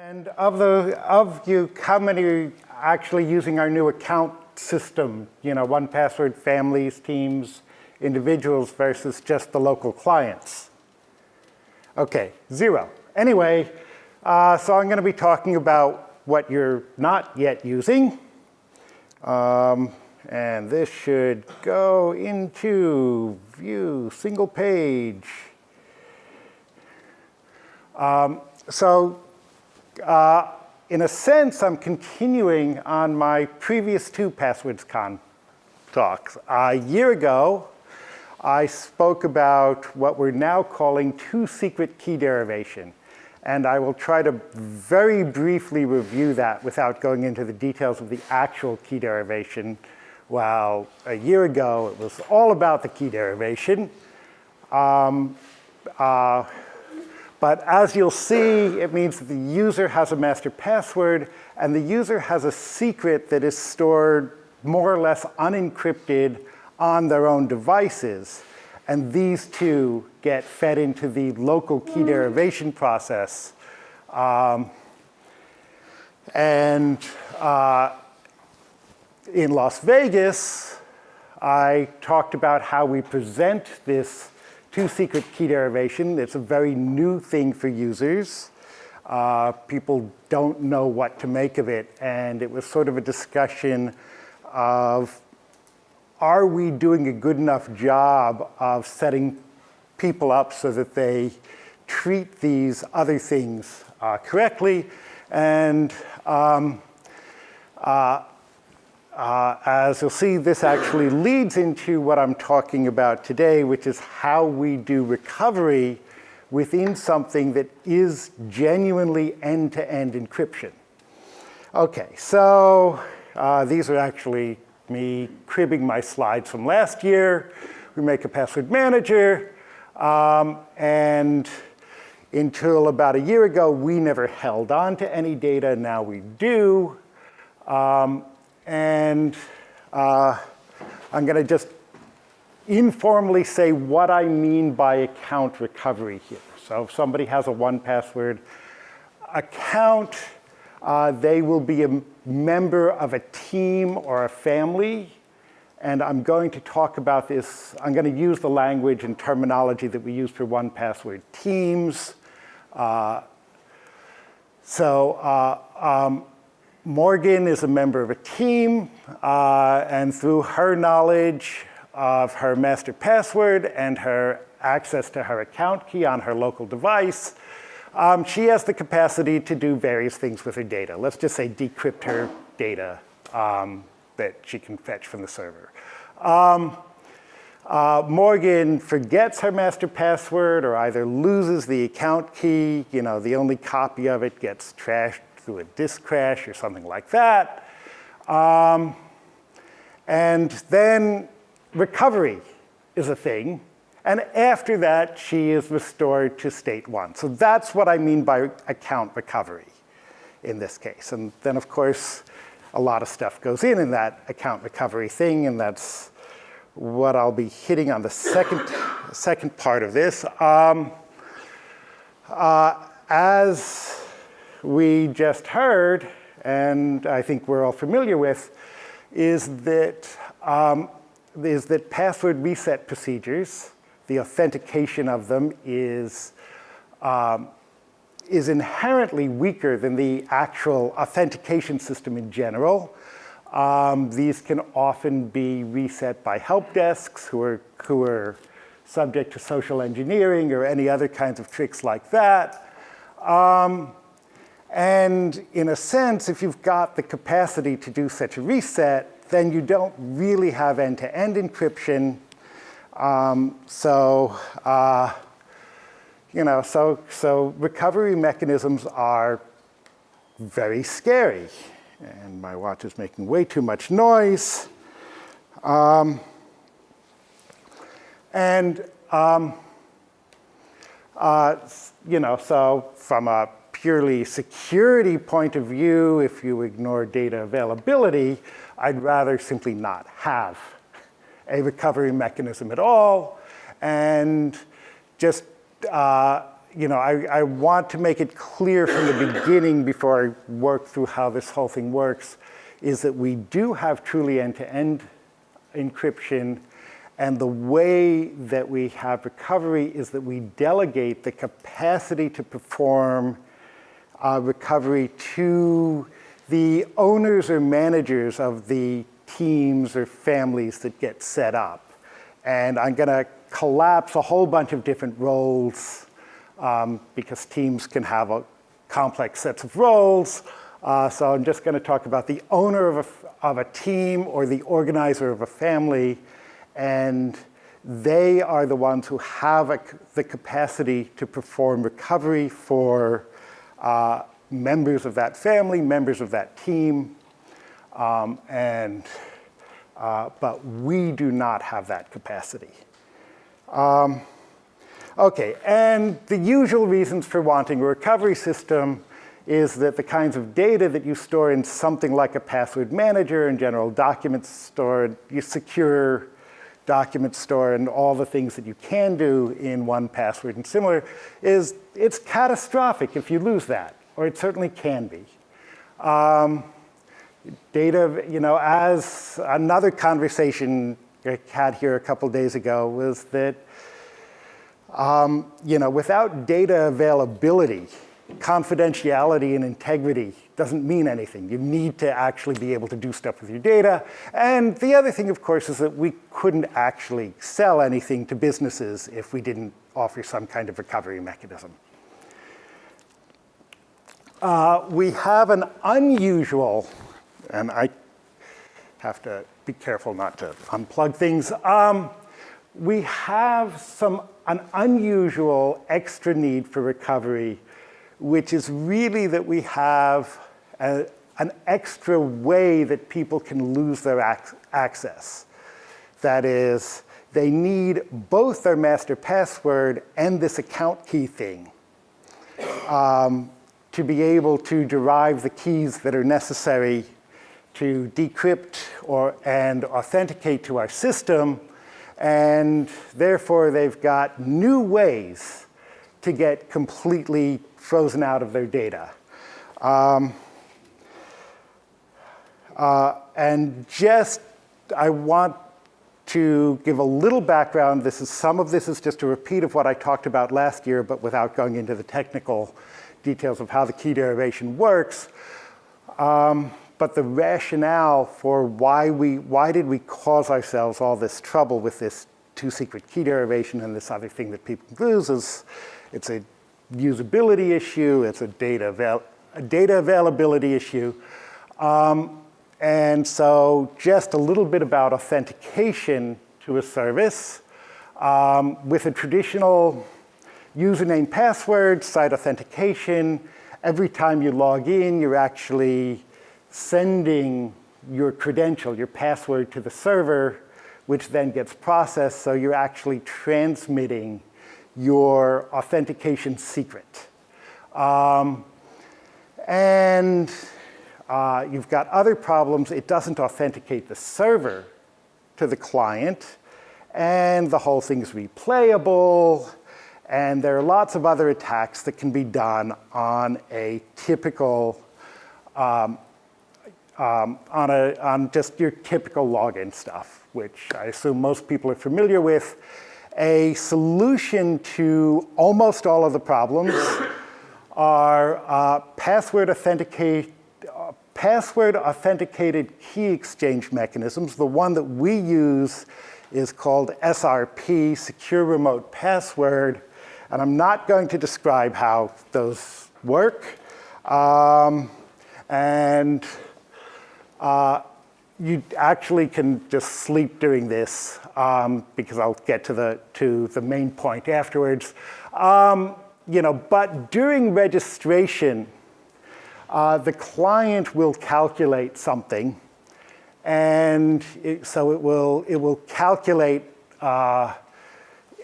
And of the of you, how many are actually using our new account system? You know, 1Password families, teams, individuals versus just the local clients. Okay, zero. Anyway, uh, so I'm going to be talking about what you're not yet using. Um, and this should go into view, single page. Um, so uh, in a sense, I'm continuing on my previous two PasswordsCon talks. A year ago, I spoke about what we're now calling two-secret key derivation. And I will try to very briefly review that without going into the details of the actual key derivation. While a year ago, it was all about the key derivation. Um, uh, but as you'll see, it means that the user has a master password and the user has a secret that is stored more or less unencrypted on their own devices. And these two get fed into the local key derivation process. Um, and uh, in Las Vegas, I talked about how we present this two-secret key derivation. It's a very new thing for users. Uh, people don't know what to make of it. And it was sort of a discussion of are we doing a good enough job of setting people up so that they treat these other things uh, correctly? And um, uh, uh, as you'll see, this actually leads into what I'm talking about today, which is how we do recovery within something that is genuinely end-to-end -end encryption. Okay, so uh, these are actually me cribbing my slides from last year. We make a password manager. Um, and until about a year ago, we never held on to any data. Now we do. Um, and uh, I'm going to just informally say what I mean by account recovery here. So if somebody has a 1Password account, uh, they will be a member of a team or a family. And I'm going to talk about this. I'm going to use the language and terminology that we use for 1Password teams. Uh, so uh, um, Morgan is a member of a team, uh, and through her knowledge of her master password and her access to her account key on her local device, um, she has the capacity to do various things with her data. Let's just say decrypt her data um, that she can fetch from the server. Um, uh, Morgan forgets her master password or either loses the account key, you know, the only copy of it gets trashed through a disk crash or something like that. Um, and then recovery is a thing. And after that, she is restored to state one. So that's what I mean by account recovery in this case. And then, of course, a lot of stuff goes in in that account recovery thing, and that's what I'll be hitting on the second, second part of this. Um, uh, as we just heard, and I think we're all familiar with, is that, um, is that password reset procedures the authentication of them is, um, is inherently weaker than the actual authentication system in general. Um, these can often be reset by help desks who are, who are subject to social engineering or any other kinds of tricks like that. Um, and in a sense, if you've got the capacity to do such a reset, then you don't really have end-to-end -end encryption um, so, uh, you know, so, so recovery mechanisms are very scary. And my watch is making way too much noise. Um, and, um, uh, you know, so from a purely security point of view, if you ignore data availability, I'd rather simply not have a recovery mechanism at all. And just uh, you know, I, I want to make it clear from the beginning before I work through how this whole thing works, is that we do have truly end-to-end encryption, and the way that we have recovery is that we delegate the capacity to perform uh, recovery to the owners or managers of the teams or families that get set up. And I'm gonna collapse a whole bunch of different roles um, because teams can have a complex sets of roles. Uh, so I'm just gonna talk about the owner of a, of a team or the organizer of a family and they are the ones who have a, the capacity to perform recovery for uh, members of that family, members of that team, um, and, uh, but we do not have that capacity. Um, okay, and the usual reasons for wanting a recovery system is that the kinds of data that you store in something like a password manager and general documents stored, you secure document store and all the things that you can do in 1Password and similar is it's catastrophic if you lose that, or it certainly can be. Um, data, you know, as another conversation I had here a couple days ago was that, um, you know, without data availability, confidentiality and integrity doesn't mean anything. You need to actually be able to do stuff with your data. And the other thing, of course, is that we couldn't actually sell anything to businesses if we didn't offer some kind of recovery mechanism. Uh, we have an unusual, and I have to be careful not to unplug things. Um, we have some, an unusual extra need for recovery which is really that we have a, an extra way that people can lose their ac access. That is, they need both their master password and this account key thing um, to be able to derive the keys that are necessary to decrypt or, and authenticate to our system. And therefore, they've got new ways to get completely frozen out of their data. Um, uh, and just, I want to give a little background. This is, some of this is just a repeat of what I talked about last year, but without going into the technical details of how the key derivation works. Um, but the rationale for why we, why did we cause ourselves all this trouble with this two secret key derivation and this other thing that people lose is it's a usability issue, it's a data, avail data availability issue. Um, and so just a little bit about authentication to a service. Um, with a traditional username password, site authentication, every time you log in, you're actually sending your credential, your password to the server, which then gets processed, so you're actually transmitting your authentication secret. Um, and uh, you've got other problems. It doesn't authenticate the server to the client, and the whole thing's replayable, and there are lots of other attacks that can be done on a typical, um, um, on, a, on just your typical login stuff, which I assume most people are familiar with a solution to almost all of the problems are uh, password authenticate, password authenticated key exchange mechanisms. The one that we use is called SRP, Secure Remote Password, and I'm not going to describe how those work. Um, and uh, you actually can just sleep doing this um, because I'll get to the, to the main point afterwards. Um, you know, but during registration, uh, the client will calculate something and it, so it will, it will calculate, uh,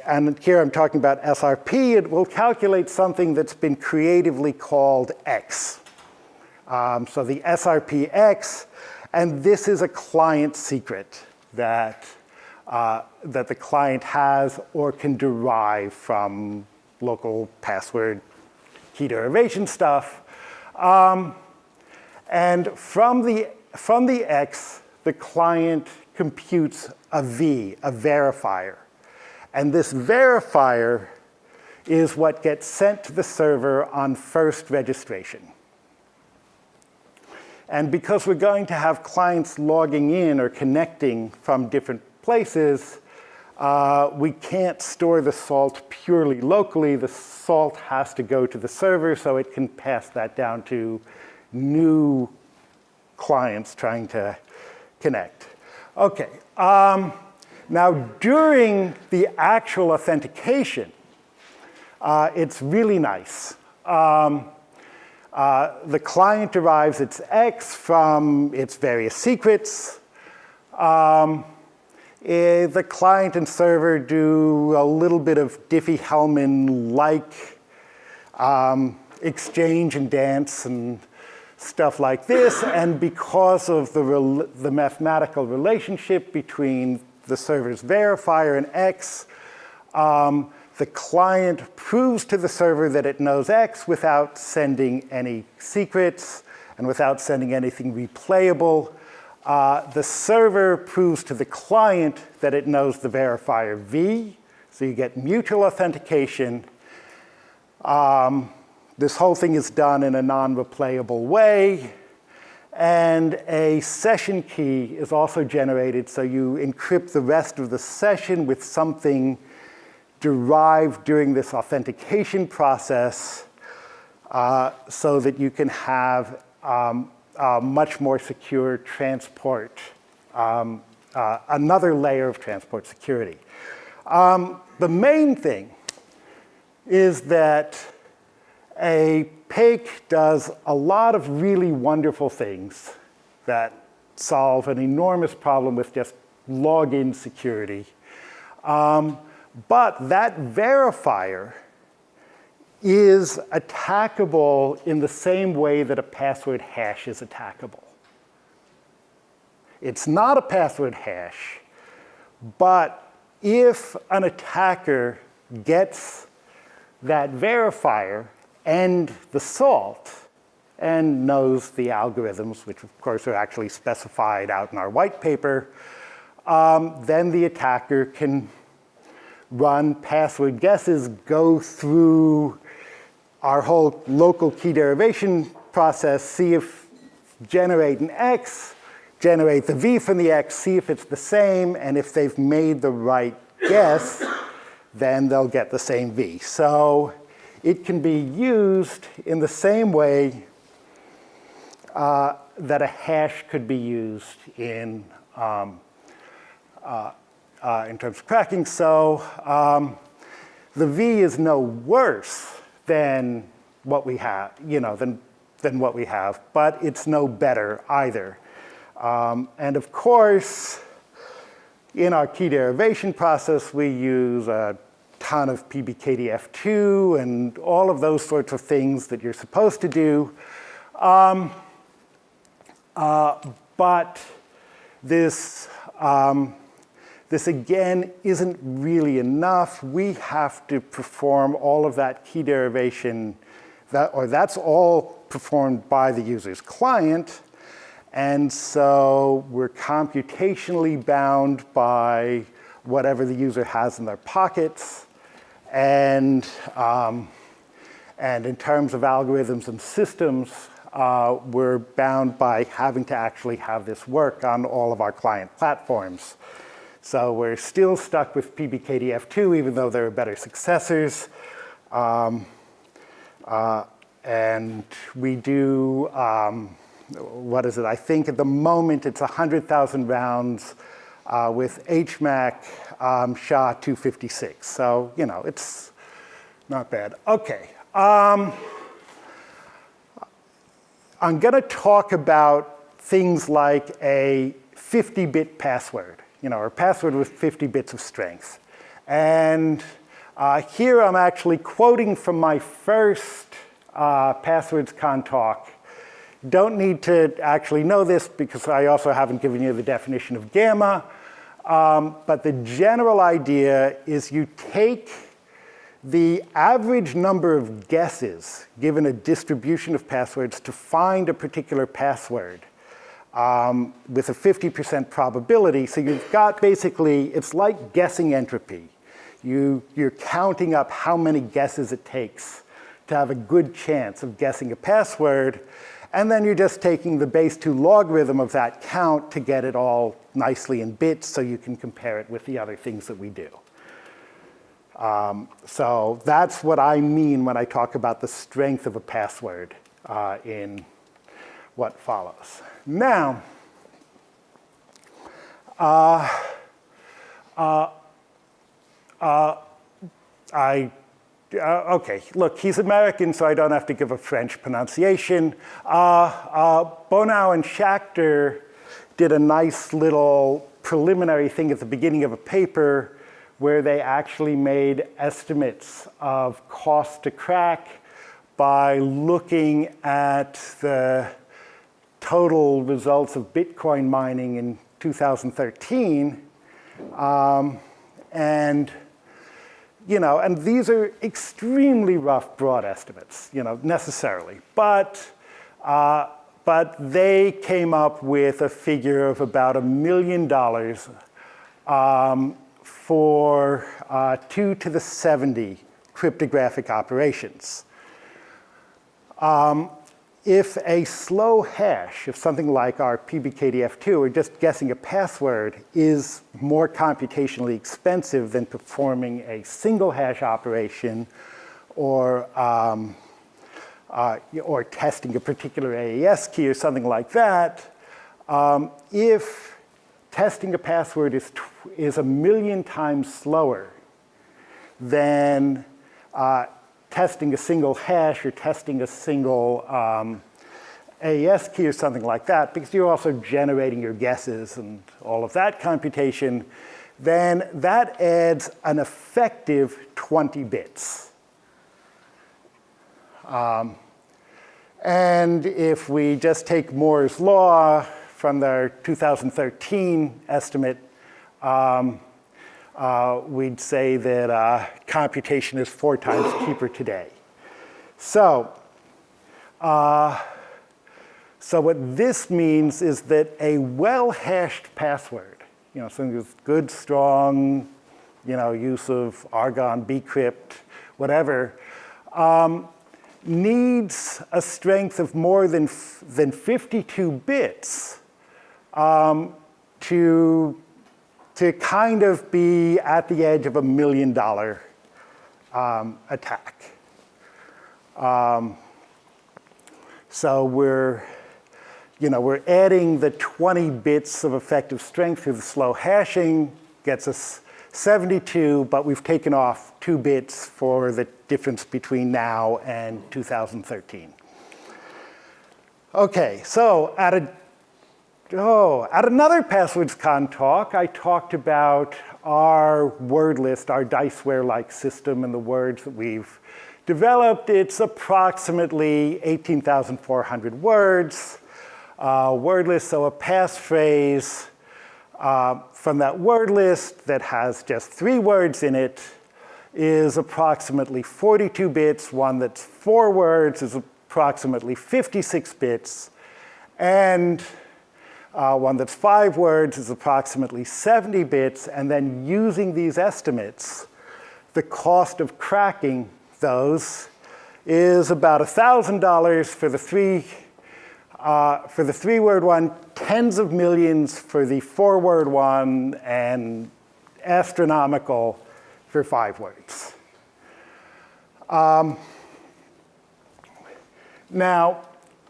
and here I'm talking about SRP, it will calculate something that's been creatively called X. Um, so the SRP X and this is a client secret that, uh, that the client has or can derive from local password key derivation stuff. Um, and from the, from the X, the client computes a V, a verifier. And this verifier is what gets sent to the server on first registration. And because we're going to have clients logging in or connecting from different places, uh, we can't store the salt purely locally. The salt has to go to the server so it can pass that down to new clients trying to connect. Okay, um, now during the actual authentication, uh, it's really nice. Um, uh, the client derives its X from its various secrets. Um, the client and server do a little bit of Diffie-Hellman-like um, exchange and dance and stuff like this. And because of the, the mathematical relationship between the server's verifier and X, um, the client proves to the server that it knows X without sending any secrets and without sending anything replayable. Uh, the server proves to the client that it knows the verifier V, so you get mutual authentication. Um, this whole thing is done in a non-replayable way. And a session key is also generated, so you encrypt the rest of the session with something derived during this authentication process uh, so that you can have um, uh, much more secure transport, um, uh, another layer of transport security. Um, the main thing is that a PAKE does a lot of really wonderful things that solve an enormous problem with just login security. Um, but that verifier is attackable in the same way that a password hash is attackable. It's not a password hash, but if an attacker gets that verifier and the salt and knows the algorithms, which of course are actually specified out in our white paper, um, then the attacker can run password guesses, go through our whole local key derivation process, see if generate an X, generate the V from the X, see if it's the same, and if they've made the right guess, then they'll get the same V. So it can be used in the same way uh, that a hash could be used in, um, uh, uh, in terms of cracking. So um, the V is no worse than what we have, you know, than, than what we have, but it's no better either. Um, and of course, in our key derivation process, we use a ton of PBKDF2 and all of those sorts of things that you're supposed to do. Um, uh, but this um, this again isn't really enough. We have to perform all of that key derivation, that, or that's all performed by the user's client. And so we're computationally bound by whatever the user has in their pockets. And, um, and in terms of algorithms and systems, uh, we're bound by having to actually have this work on all of our client platforms. So we're still stuck with PBKDF2, even though there are better successors. Um, uh, and we do, um, what is it? I think at the moment it's 100,000 rounds uh, with HMAC um, SHA-256. So, you know, it's not bad. Okay. Um, I'm going to talk about things like a 50-bit password you know, or password with 50 bits of strength. And uh, here I'm actually quoting from my first uh, PasswordsCon talk. Don't need to actually know this because I also haven't given you the definition of gamma. Um, but the general idea is you take the average number of guesses given a distribution of passwords to find a particular password um, with a 50% probability. So you've got basically, it's like guessing entropy. You, you're counting up how many guesses it takes to have a good chance of guessing a password, and then you're just taking the base 2 logarithm of that count to get it all nicely in bits so you can compare it with the other things that we do. Um, so that's what I mean when I talk about the strength of a password uh, in what follows. Now, uh, uh, uh I, uh, okay, look, he's American, so I don't have to give a French pronunciation. Uh, Bonneau and Schechter did a nice little preliminary thing at the beginning of a paper where they actually made estimates of cost to crack by looking at the total results of Bitcoin mining in 2013. Um, and, you know, and these are extremely rough, broad estimates, you know, necessarily. But, uh, but they came up with a figure of about a million dollars um, for uh, 2 to the 70 cryptographic operations. Um, if a slow hash, if something like our PBKDF2 or just guessing a password is more computationally expensive than performing a single hash operation or, um, uh, or testing a particular AES key or something like that, um, if testing a password is, is a million times slower than uh, testing a single hash or testing a single um, AES key or something like that, because you're also generating your guesses and all of that computation, then that adds an effective 20 bits. Um, and if we just take Moore's law, from their 2013 estimate, um, uh, we'd say that uh, computation is four times cheaper today. So, uh, so what this means is that a well-hashed password, you know, something with good, strong, you know, use of Argon, bcrypt, whatever, um, needs a strength of more than, than 52 bits um, to, to kind of be at the edge of a million dollar um, attack. Um, so we're, you know, we're adding the 20 bits of effective strength through the slow hashing, gets us 72, but we've taken off two bits for the difference between now and 2013. Okay, so at a Oh, at another PasswordsCon talk, I talked about our word list, our Diceware-like system and the words that we've developed. It's approximately 18,400 words. Uh, word list, so a passphrase uh, from that word list that has just three words in it is approximately 42 bits. One that's four words is approximately 56 bits. And uh, one that's five words is approximately 70 bits, and then using these estimates, the cost of cracking those is about $1,000 for the three uh, for the three-word one, tens of millions for the four-word one, and astronomical for five words. Um, now,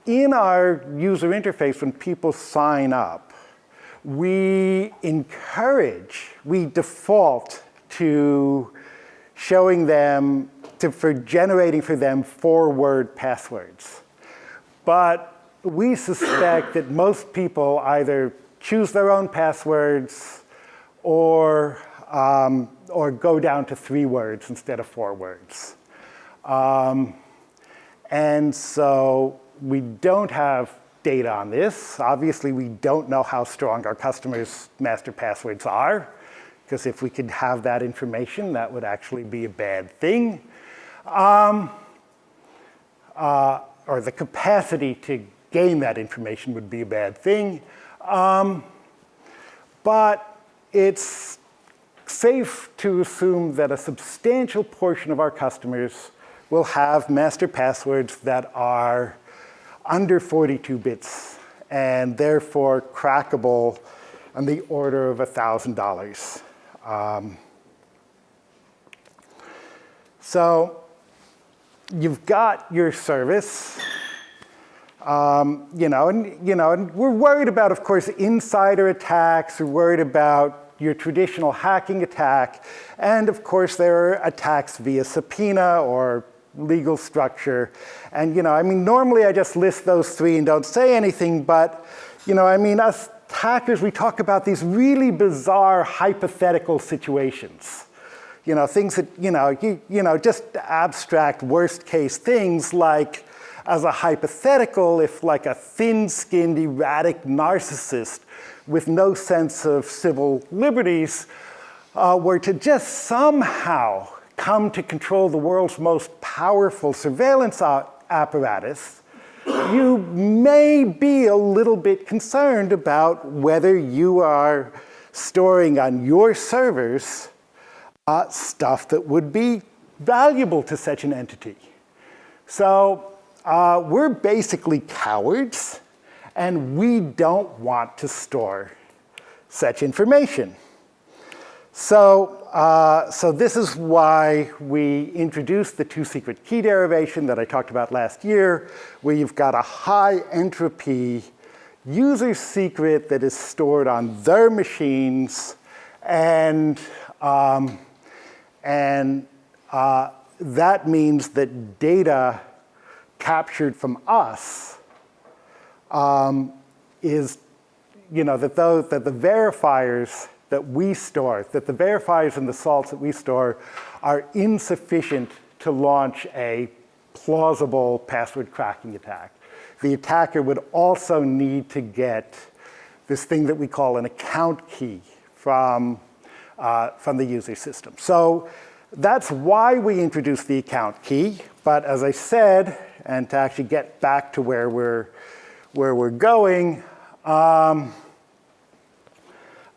in our user interface, when people sign up, we encourage, we default to showing them, to, for generating for them four-word passwords. But we suspect that most people either choose their own passwords or, um, or go down to three words instead of four words. Um, and so we don't have data on this. Obviously, we don't know how strong our customers' master passwords are, because if we could have that information, that would actually be a bad thing. um, uh, or the capacity to gain that information would be a bad thing. Um, but it's safe to assume that a substantial portion of our customers will have master passwords that are under 42 bits and therefore crackable on the order of $1,000. Um, so you've got your service, um, you know, and you know, and we're worried about, of course, insider attacks. We're worried about your traditional hacking attack, and of course, there are attacks via subpoena or legal structure. And you know, I mean, normally I just list those three and don't say anything, but you know, I mean, us hackers, we talk about these really bizarre hypothetical situations. You know, things that, you know, you, you know, just abstract worst case things like as a hypothetical, if like a thin-skinned, erratic narcissist with no sense of civil liberties uh, were to just somehow come to control the world's most powerful surveillance apparatus, you may be a little bit concerned about whether you are storing on your servers uh, stuff that would be valuable to such an entity. So uh, we're basically cowards, and we don't want to store such information. So, uh, so this is why we introduced the two-secret key derivation that I talked about last year, where you've got a high entropy user secret that is stored on their machines, and, um, and uh, that means that data captured from us um, is, you know, that, those, that the verifiers that we store, that the verifiers and the salts that we store are insufficient to launch a plausible password cracking attack. The attacker would also need to get this thing that we call an account key from, uh, from the user system. So that's why we introduced the account key. But as I said, and to actually get back to where we're, where we're going, um,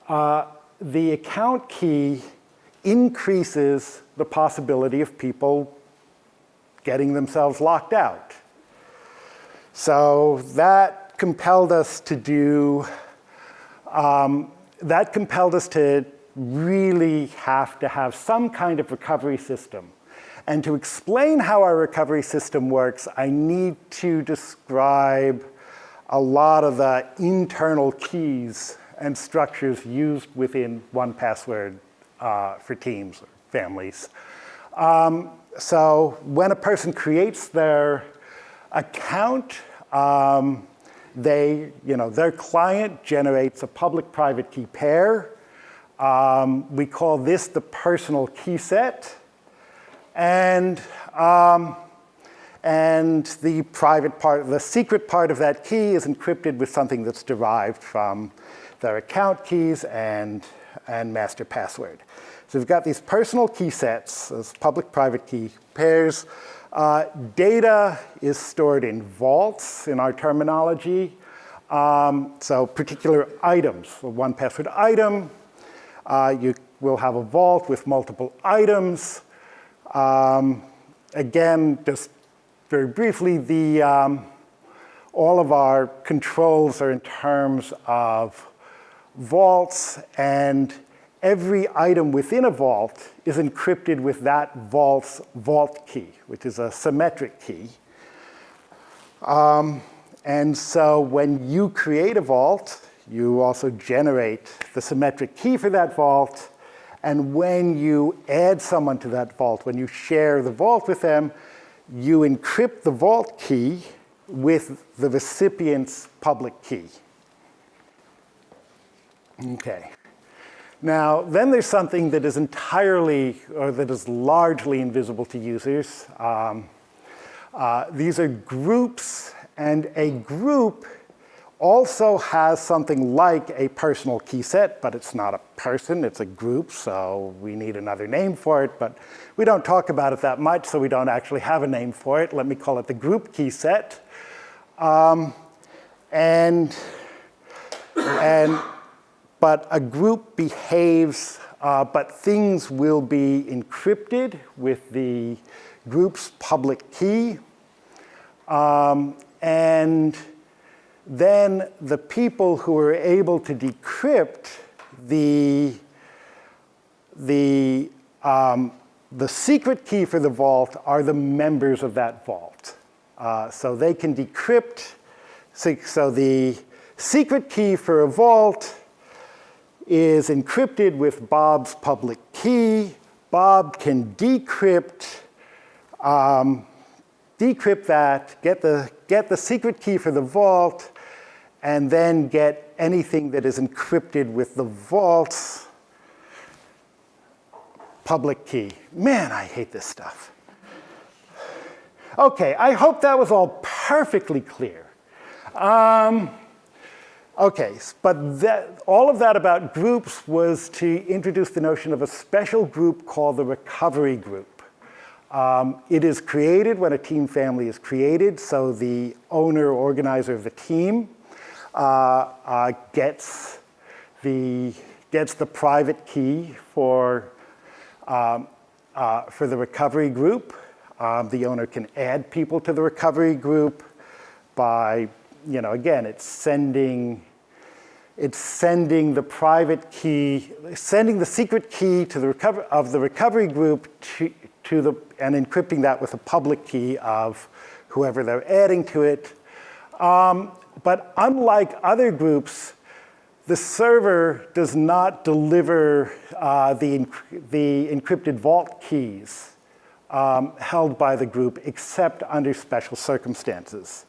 uh, the account key increases the possibility of people getting themselves locked out. So that compelled us to do, um, that compelled us to really have to have some kind of recovery system. And to explain how our recovery system works, I need to describe a lot of the internal keys and structures used within 1Password uh, for teams or families. Um, so when a person creates their account, um, they, you know, their client generates a public-private key pair. Um, we call this the personal key set. And, um, and the private part, the secret part of that key is encrypted with something that's derived from their account keys and, and master password. So we've got these personal key sets, those public-private key pairs. Uh, data is stored in vaults in our terminology. Um, so particular items, so 1Password item, uh, you will have a vault with multiple items. Um, again, just very briefly, the, um, all of our controls are in terms of vaults and every item within a vault is encrypted with that vault's vault key, which is a symmetric key. Um, and so when you create a vault, you also generate the symmetric key for that vault. And when you add someone to that vault, when you share the vault with them, you encrypt the vault key with the recipient's public key. Okay. Now, then there's something that is entirely, or that is largely invisible to users. Um, uh, these are groups, and a group also has something like a personal key set, but it's not a person, it's a group, so we need another name for it, but we don't talk about it that much, so we don't actually have a name for it. Let me call it the group key set. Um, and, and, but a group behaves, uh, but things will be encrypted with the group's public key. Um, and then the people who are able to decrypt the, the, um, the secret key for the vault are the members of that vault. Uh, so they can decrypt, so, so the secret key for a vault is encrypted with Bob's public key. Bob can decrypt um, decrypt that, get the, get the secret key for the vault, and then get anything that is encrypted with the vault's public key. Man, I hate this stuff. Okay, I hope that was all perfectly clear. Um, okay, but that, all of that about groups was to introduce the notion of a special group called the recovery group. Um, it is created when a team family is created, so the owner, organizer of the team uh, uh, gets, the, gets the private key for, um, uh, for the recovery group. Um, the owner can add people to the recovery group by, you know, again, it's sending, it's sending the private key, sending the secret key to the recover of the recovery group to, to the, and encrypting that with a public key of whoever they're adding to it. Um, but unlike other groups, the server does not deliver uh, the, the encrypted vault keys um, held by the group except under special circumstances.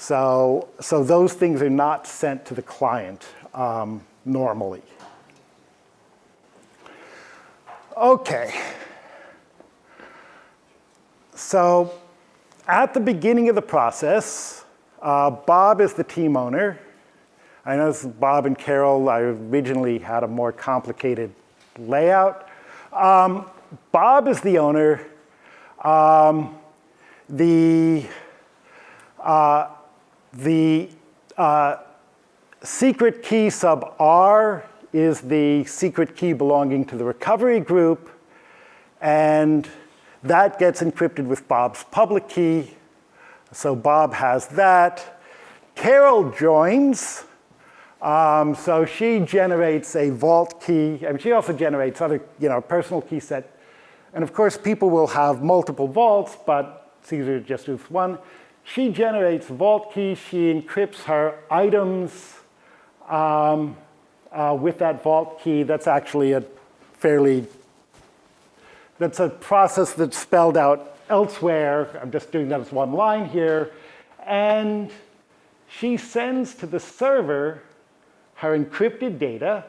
So, so those things are not sent to the client um, normally. Okay. So at the beginning of the process, uh, Bob is the team owner. I know Bob and Carol, I originally had a more complicated layout. Um, Bob is the owner. Um, the uh, the uh, secret key sub R is the secret key belonging to the recovery group. And that gets encrypted with Bob's public key. So Bob has that. Carol joins. Um, so she generates a vault key. Mean, she also generates other, you know, personal key set. And of course, people will have multiple vaults, but Caesar just uses one. She generates vault key. She encrypts her items um, uh, with that vault key. That's actually a fairly that's a process that's spelled out elsewhere. I'm just doing that as one line here. And she sends to the server her encrypted data.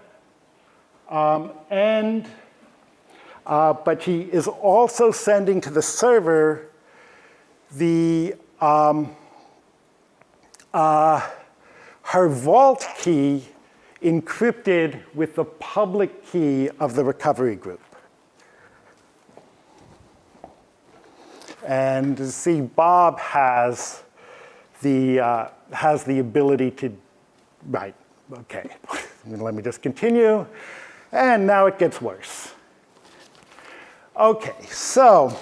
Um, and, uh, but she is also sending to the server the, um, uh, her vault key encrypted with the public key of the recovery group. And see, Bob has the, uh, has the ability to, right, okay. Let me just continue. And now it gets worse. Okay, so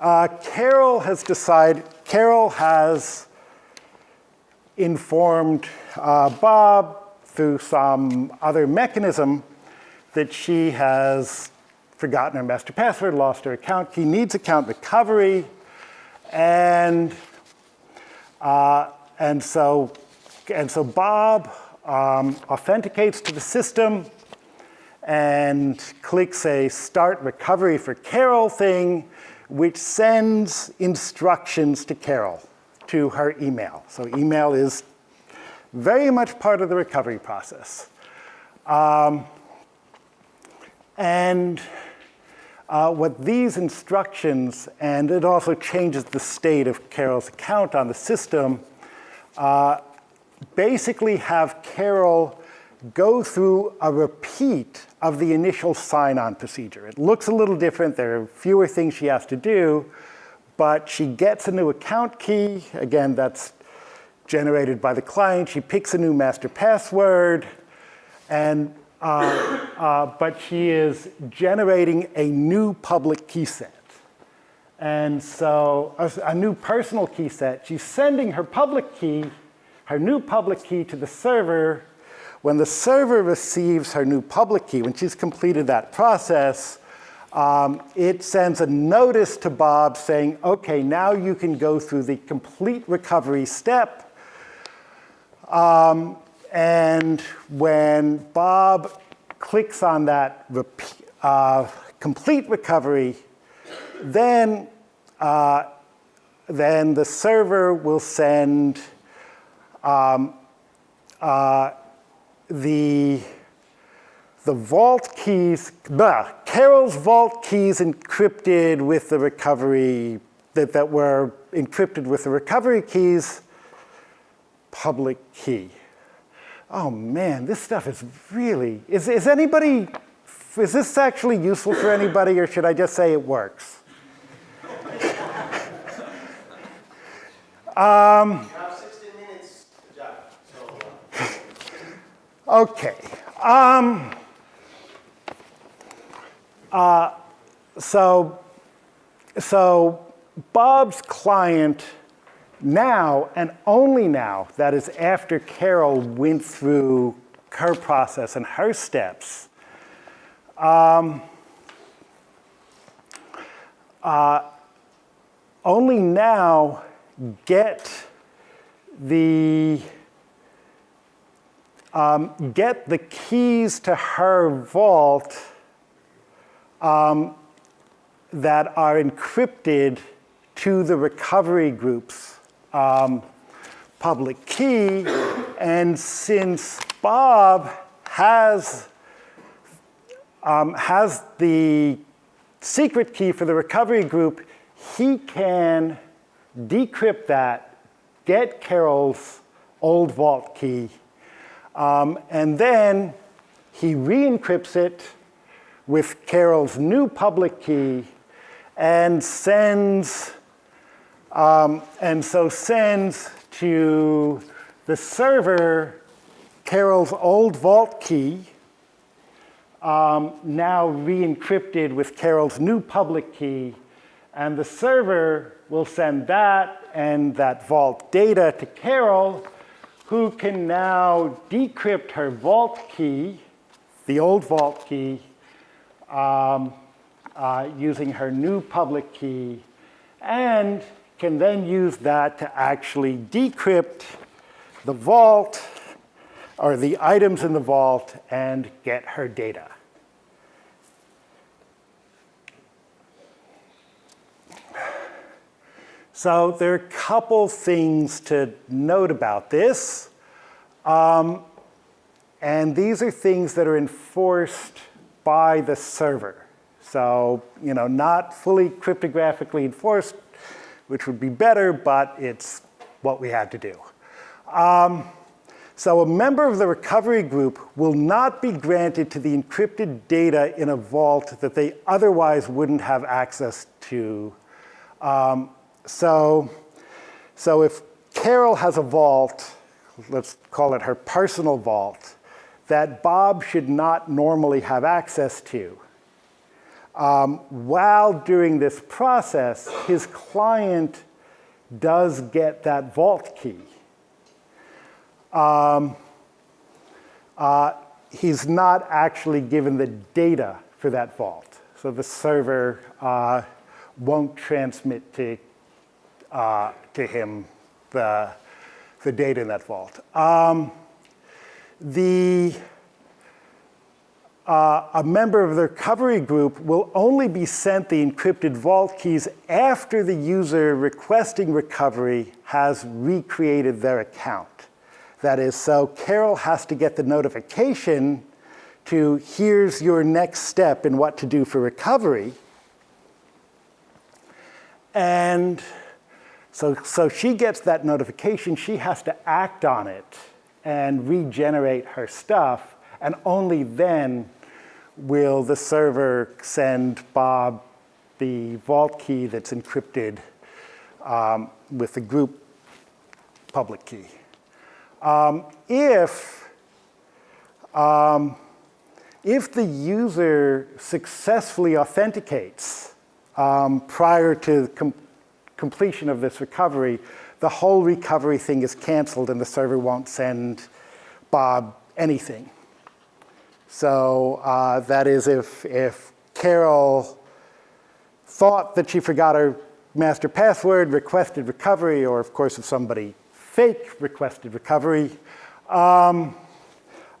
uh, Carol has decided, Carol has informed uh, Bob through some other mechanism that she has forgotten her master password, lost her account. He needs account recovery. And, uh, and, so, and so Bob um, authenticates to the system and clicks a start recovery for Carol thing, which sends instructions to Carol to her email. So email is very much part of the recovery process. Um, and uh, what these instructions, and it also changes the state of Carol's account on the system, uh, basically have Carol go through a repeat of the initial sign-on procedure. It looks a little different. There are fewer things she has to do, but she gets a new account key. Again, that's generated by the client. She picks a new master password, and uh, uh, but she is generating a new public key set. And so a, a new personal key set. She's sending her public key, her new public key to the server. When the server receives her new public key, when she's completed that process, um, it sends a notice to Bob saying, okay, now you can go through the complete recovery step. Um, and when Bob clicks on that uh, complete recovery, then, uh, then the server will send um, uh, the the vault keys, bah, Carol's vault keys encrypted with the recovery, that, that were encrypted with the recovery keys, public key. Oh man, this stuff is really, is, is anybody, is this actually useful for anybody or should I just say it works? um, okay. Um, uh, so, so Bob's client now, and only now, that is after Carol went through her process and her steps, um, uh, only now get the um, get the keys to her vault um, that are encrypted to the recovery group's um, public key. And since Bob has, um, has the secret key for the recovery group, he can decrypt that, get Carol's old vault key, um, and then he re-encrypts it with Carol's new public key and sends, um, and so sends to the server Carol's old vault key, um, now re-encrypted with Carol's new public key, and the server will send that and that vault data to Carol, who can now decrypt her vault key, the old vault key, um, uh, using her new public key and can then use that to actually decrypt the vault or the items in the vault and get her data. So there are a couple things to note about this. Um, and these are things that are enforced by the server. So, you know, not fully cryptographically enforced, which would be better, but it's what we had to do. Um, so a member of the recovery group will not be granted to the encrypted data in a vault that they otherwise wouldn't have access to. Um, so, so if Carol has a vault, let's call it her personal vault, that Bob should not normally have access to. Um, while during this process, his client does get that vault key. Um, uh, he's not actually given the data for that vault. So the server uh, won't transmit to, uh, to him the, the data in that vault. Um, the, uh, a member of the recovery group will only be sent the encrypted vault keys after the user requesting recovery has recreated their account. That is, so Carol has to get the notification to here's your next step in what to do for recovery. And so, so she gets that notification, she has to act on it and regenerate her stuff, and only then will the server send Bob the vault key that's encrypted um, with the group public key. Um, if, um, if the user successfully authenticates um, prior to completion of this recovery, the whole recovery thing is canceled and the server won't send Bob anything. So uh, that is if, if Carol thought that she forgot her master password, requested recovery, or of course if somebody fake requested recovery, um,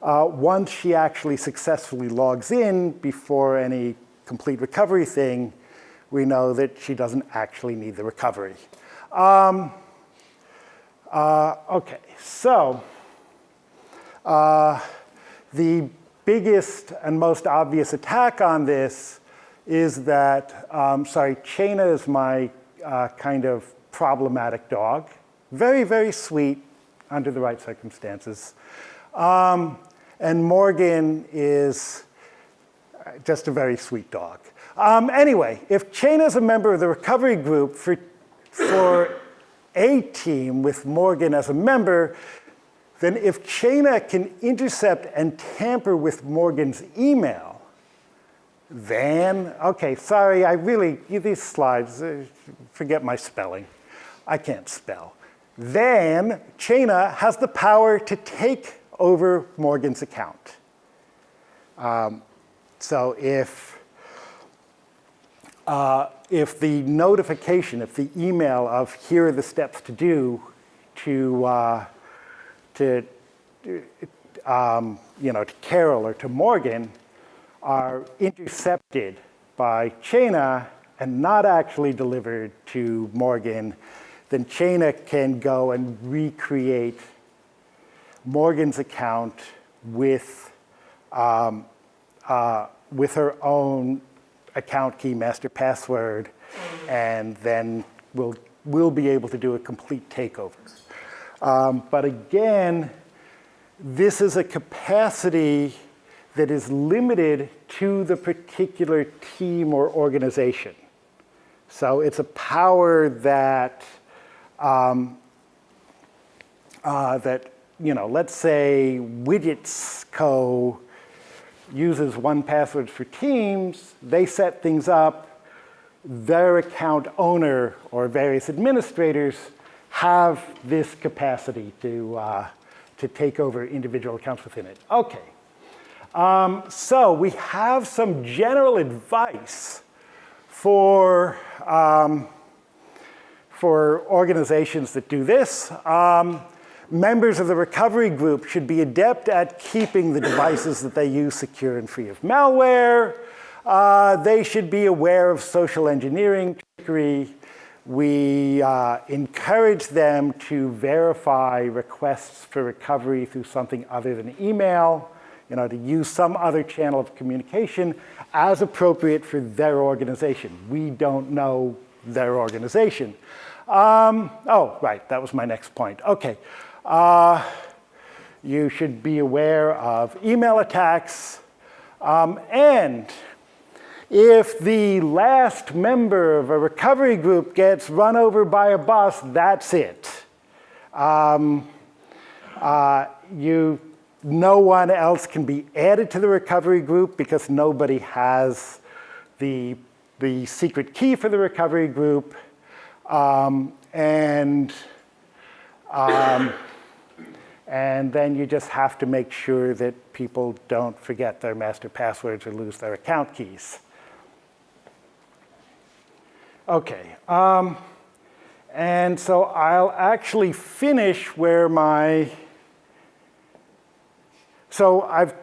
uh, once she actually successfully logs in before any complete recovery thing, we know that she doesn't actually need the recovery. Um, uh, okay, so uh, the biggest and most obvious attack on this is that, um, sorry, Chena is my uh, kind of problematic dog. Very, very sweet under the right circumstances. Um, and Morgan is just a very sweet dog. Um, anyway, if Chena is a member of the recovery group for, for a team with Morgan as a member, then if Chena can intercept and tamper with Morgan's email, then, okay, sorry, I really, these slides, uh, forget my spelling. I can't spell. Then Chena has the power to take over Morgan's account. Um, so if, uh, if the notification, if the email of here are the steps to do to, uh, to um, you know, to Carol or to Morgan are intercepted by Chena and not actually delivered to Morgan, then Chena can go and recreate Morgan's account with, um, uh, with her own account key, master password, and then we'll, we'll be able to do a complete takeover. Um, but again, this is a capacity that is limited to the particular team or organization. So it's a power that, um, uh, that you know, let's say Widgets Co. uses 1Password for Teams, they set things up, their account owner or various administrators have this capacity to, uh, to take over individual accounts within it. Okay. Um, so we have some general advice for, um, for organizations that do this. Um, members of the recovery group should be adept at keeping the devices that they use secure and free of malware. Uh, they should be aware of social engineering trickery we uh, encourage them to verify requests for recovery through something other than email, you know, to use some other channel of communication as appropriate for their organization. We don't know their organization. Um, oh, right, that was my next point. Okay. Uh, you should be aware of email attacks um, and if the last member of a recovery group gets run over by a bus, that's it. Um, uh, you, no one else can be added to the recovery group because nobody has the, the secret key for the recovery group. Um, and, um, and then you just have to make sure that people don't forget their master passwords or lose their account keys. Okay, um, and so I'll actually finish where my, so I've,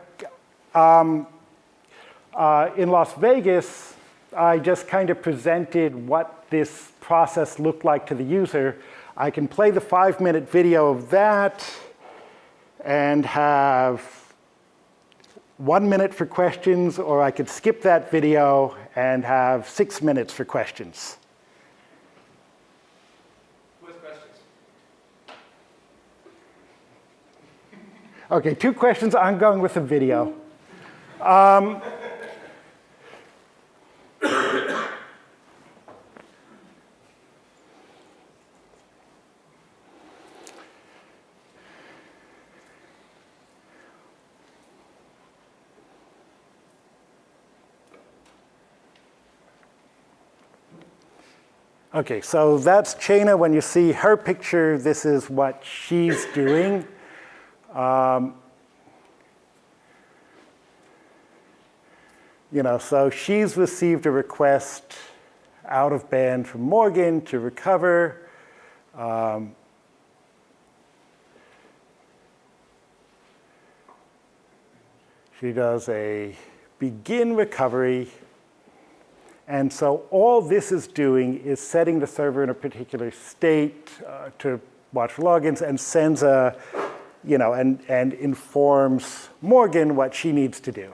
um, uh, in Las Vegas, I just kind of presented what this process looked like to the user. I can play the five minute video of that and have one minute for questions, or I could skip that video and have six minutes for questions. Okay, two questions. I'm going with a video. Um, Okay, so that's Chaina. When you see her picture, this is what she's doing. Um, you know, so she's received a request out of band from Morgan to recover. Um, she does a begin recovery and so all this is doing is setting the server in a particular state uh, to watch logins and sends a, you know, and, and informs Morgan what she needs to do.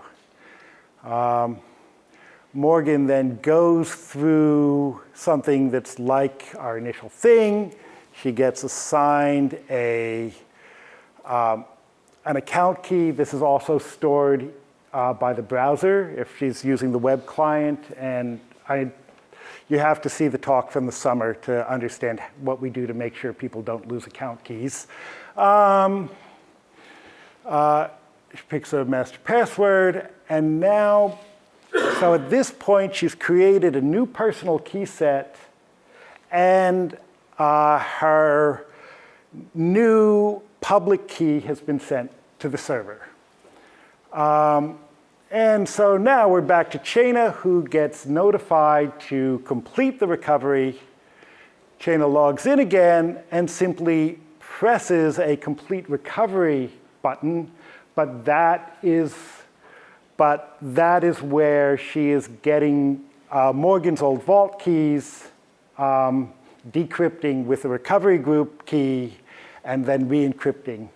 Um, Morgan then goes through something that's like our initial thing. She gets assigned a, um, an account key. This is also stored uh, by the browser if she's using the web client. And I, you have to see the talk from the summer to understand what we do to make sure people don't lose account keys. Um, uh, she picks a master password, and now, so at this point, she's created a new personal key set, and uh, her new public key has been sent to the server. Um, and so now we're back to Chaina, who gets notified to complete the recovery. Chaina logs in again and simply presses a complete recovery button, but that is, but that is where she is getting uh, Morgan's old vault keys, um, decrypting with the recovery group key, and then re-encrypting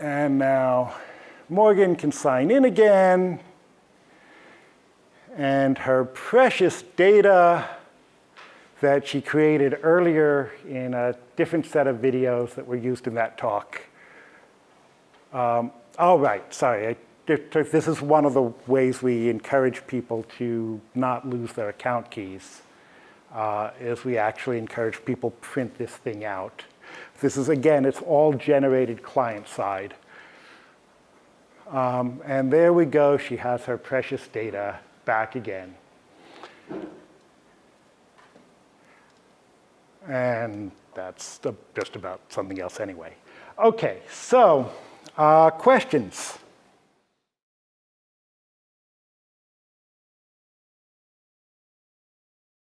And now Morgan can sign in again. And her precious data that she created earlier in a different set of videos that were used in that talk. Um, oh, right, sorry. I, this is one of the ways we encourage people to not lose their account keys, uh, is we actually encourage people print this thing out. This is, again, it's all generated client side. Um, and there we go, she has her precious data back again. And that's just about something else anyway. Okay, so uh, questions?